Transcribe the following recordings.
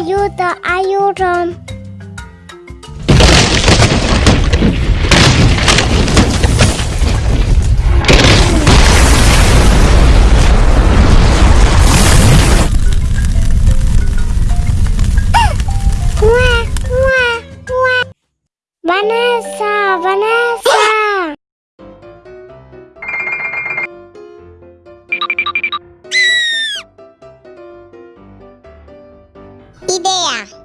Aiuto, aiuto! Vanessa, Vanessa. Idea.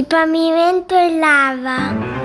Il pavimento è lava.